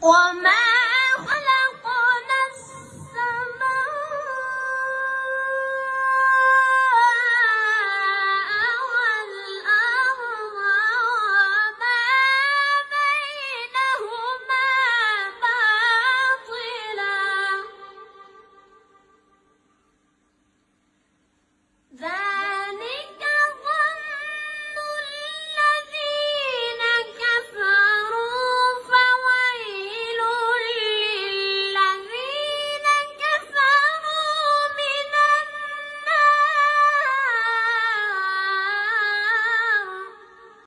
我们